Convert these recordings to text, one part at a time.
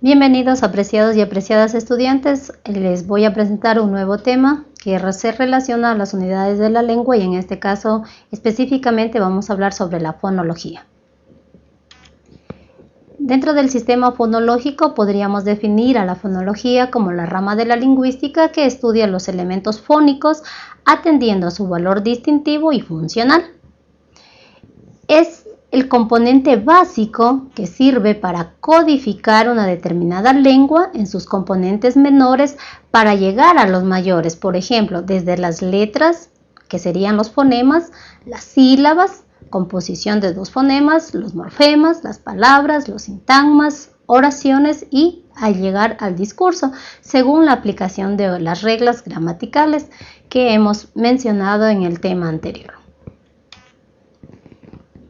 Bienvenidos apreciados y apreciadas estudiantes. Les voy a presentar un nuevo tema que se relaciona a las unidades de la lengua y en este caso específicamente vamos a hablar sobre la fonología. Dentro del sistema fonológico podríamos definir a la fonología como la rama de la lingüística que estudia los elementos fónicos atendiendo a su valor distintivo y funcional. El componente básico que sirve para codificar una determinada lengua en sus componentes menores para llegar a los mayores, por ejemplo, desde las letras, que serían los fonemas, las sílabas, composición de dos fonemas, los morfemas, las palabras, los sintagmas, oraciones y al llegar al discurso, según la aplicación de las reglas gramaticales que hemos mencionado en el tema anterior.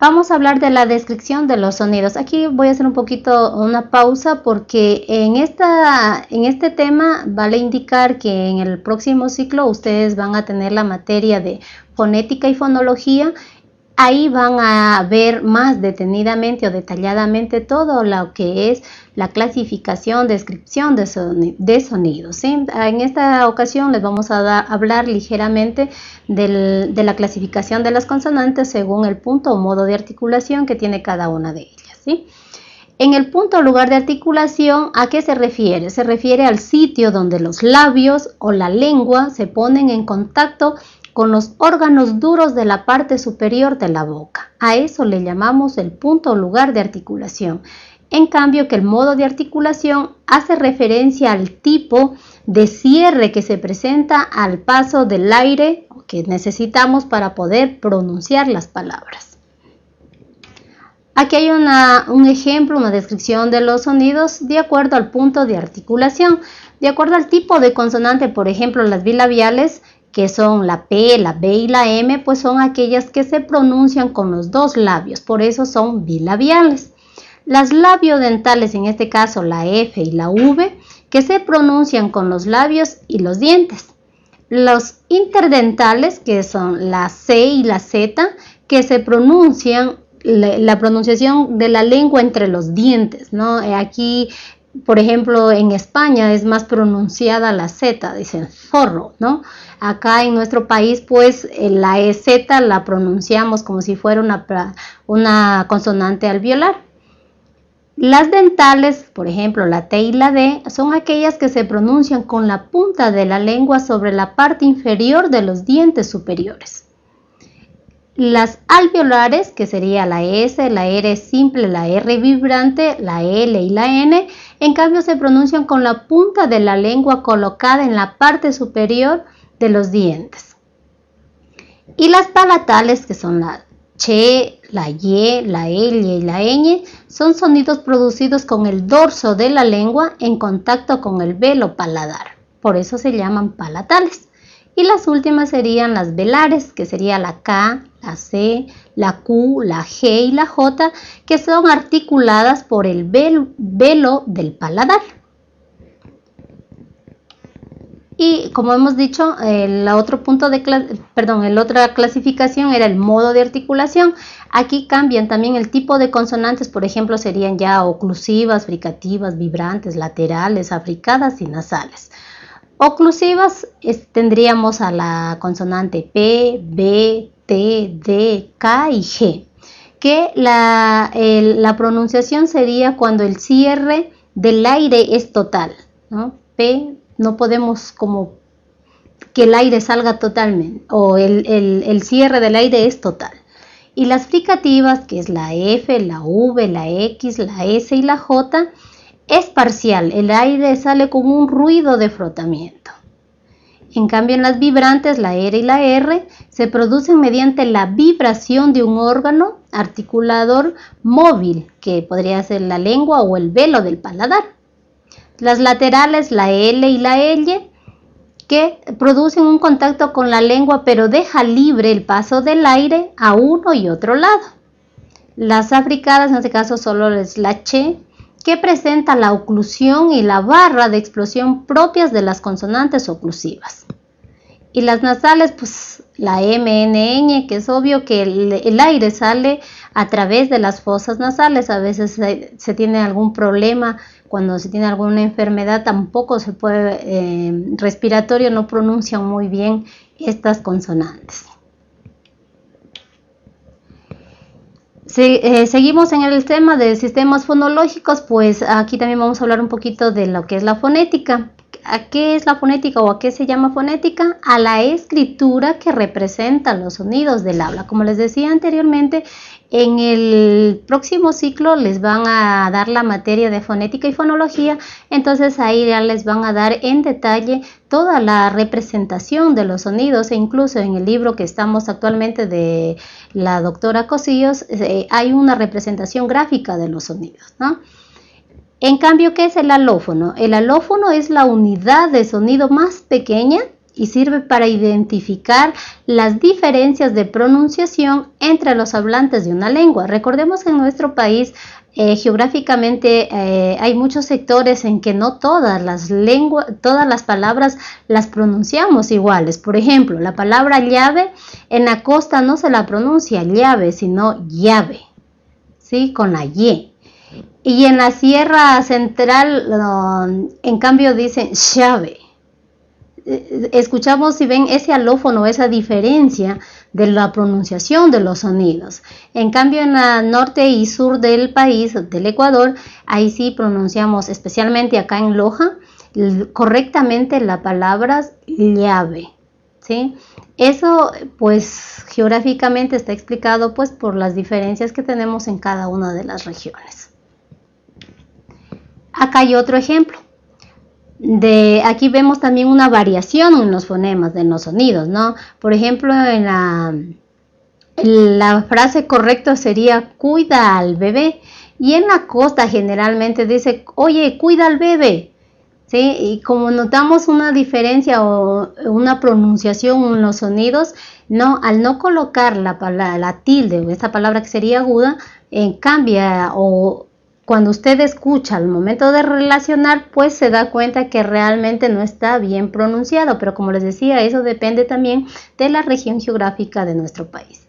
Vamos a hablar de la descripción de los sonidos. Aquí voy a hacer un poquito una pausa porque en, esta, en este tema vale indicar que en el próximo ciclo ustedes van a tener la materia de fonética y fonología ahí van a ver más detenidamente o detalladamente todo lo que es la clasificación, descripción de, sonidos. En esta ocasión les vamos a hablar ligeramente de la clasificación de las consonantes según el punto o modo de articulación que tiene cada una de ellas. En el punto o lugar de articulación, ¿a qué se refiere? Se refiere al sitio donde los labios o la lengua se ponen en contacto con los órganos duros de la parte superior de la boca. A eso le llamamos el punto o lugar de articulación. En cambio que el modo de articulación hace referencia al tipo de cierre que se presenta al paso del aire que necesitamos para poder pronunciar las palabras. Aquí hay un ejemplo, una descripción de los sonidos de acuerdo al punto de articulación. De acuerdo al tipo de consonante, por ejemplo, las bilabiales que son la P, la B y la M, pues son aquellas que se pronuncian con los dos labios, por eso son bilabiales. Las labiodentales, en este caso la F y la V, que se pronuncian con los labios y los dientes. Los interdentales, que son la C y la Z, que se pronuncian la, pronunciación de la lengua entre los dientes, ¿no? Aquí por ejemplo, en España es más pronunciada la Z, dicen zorro, ¿no? Acá en nuestro país, pues la EZ la pronunciamos como si fuera una, una consonante alveolar. Las dentales, por ejemplo, la T y la D, son aquellas que se pronuncian con la punta de la lengua sobre la parte inferior de los dientes superiores. Las alveolares, que sería la S, la R simple, la R vibrante, la L y la N, en cambio se pronuncian con la punta de la lengua colocada en la parte superior de los dientes. Y las palatales, que son la Che, la Y, la L y la ñ, son sonidos producidos con el dorso de la lengua en contacto con el velo paladar. Por eso se llaman palatales. Y las últimas serían las velares, que sería la K, la C, la Q, la G y la J, que son articuladas por el velo del paladar. Y como hemos dicho, el otro punto de perdón, el otra clasificación era el modo de articulación. Aquí cambian también el tipo de consonantes, por ejemplo, serían ya oclusivas, fricativas, vibrantes, laterales, africadas y nasales. Oclusivas tendríamos a la consonante P, B, T, D, K y G, que la, pronunciación sería cuando el cierre del aire es total. P no podemos como que el aire salga totalmente o el, el cierre del aire es total. Y las fricativas, que es la F, la V, la X, la S y la J, es parcial, el aire sale con un ruido de frotamiento. En cambio, en las vibrantes, la R y la R, se producen mediante la vibración de un órgano articulador móvil, que podría ser la lengua o el velo del paladar. Las laterales, la L y la L, que producen un contacto con la lengua, pero deja libre el paso del aire a uno y otro lado. Las africadas, en este caso solo es la que presenta la oclusión y la barra de explosión propias de las consonantes oclusivas. Y las nasales, pues la MNN, que es obvio que el, aire sale a través de las fosas nasales. A veces se, tiene algún problema, cuando se tiene alguna enfermedad, tampoco se puede, eh, respiratorio no pronuncian muy bien estas consonantes. Eh, seguimos en el tema de sistemas fonológicos, pues aquí también vamos a hablar un poquito de lo que es la fonética. ¿A qué es la fonética o a qué se llama fonética? A la escritura que representa los sonidos del habla. Como les decía anteriormente, en el próximo ciclo les van a dar la materia de fonética y fonología, entonces ahí ya les van a dar en detalle toda la representación de los sonidos e incluso en el libro que estamos actualmente de la doctora Cosillos eh, hay una representación gráfica de los sonidos, ¿no? En cambio, ¿qué es el alófono? El alófono es la unidad de sonido más pequeña y sirve para identificar las diferencias de pronunciación entre los hablantes de una lengua. Recordemos que en nuestro país eh, geográficamente eh, hay muchos sectores en que no todas las lenguas, todas las palabras las pronunciamos iguales. Por ejemplo, la palabra llave en la costa no se la pronuncia llave, sino llave, ¿sí? Con la Y. Y en la sierra central, en cambio, dicen llave escuchamos y ven ese alófono, esa diferencia de la pronunciación de los sonidos. En cambio, en el norte y sur del país, del Ecuador, ahí sí pronunciamos, especialmente acá en Loja, correctamente la palabra llave. ¿sí? Eso, pues, geográficamente está explicado pues por las diferencias que tenemos en cada una de las regiones. Acá hay otro ejemplo de aquí vemos también una variación en los fonemas, de los sonidos, ¿no? Por ejemplo, en la, la frase correcta sería cuida al bebé y en la costa generalmente dice, oye, cuida al bebé. ¿Sí? Y como notamos una diferencia o una pronunciación en los sonidos, no, al no colocar la, la tilde o esta palabra que sería aguda, en cambia o cuando usted escucha al momento de relacionar, pues se da cuenta que realmente no está bien pronunciado, pero como les decía, eso depende también de la región geográfica de nuestro país.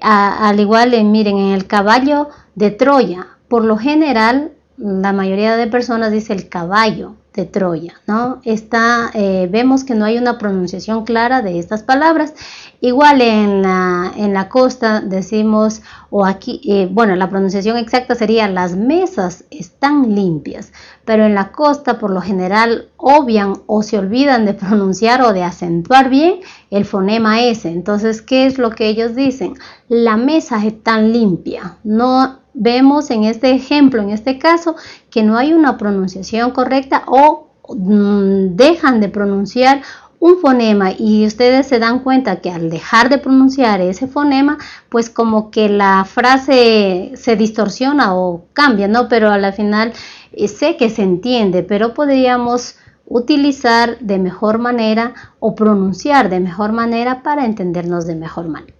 al igual, miren, en el caballo de Troya, por lo general, la mayoría de personas dice el caballo Troya, ¿no? Está, eh, vemos que no hay una pronunciación clara de estas palabras Igual en la, en la costa decimos, o aquí, eh, bueno, la pronunciación exacta sería las mesas están limpias, pero en la costa por lo general obvian o se olvidan de pronunciar o de acentuar bien el fonema S. Entonces, ¿qué es lo que ellos dicen? La mesa está limpia. No vemos en este ejemplo, en este caso, que no hay una pronunciación correcta o mm, dejan de pronunciar un fonema y ustedes se dan cuenta que al dejar de pronunciar ese fonema, pues como que la frase se distorsiona o cambia, ¿no? Pero a la final eh, sé que se entiende, pero podríamos utilizar de mejor manera o pronunciar de mejor manera para entendernos de mejor manera,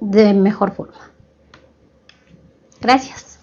de mejor forma. Gracias.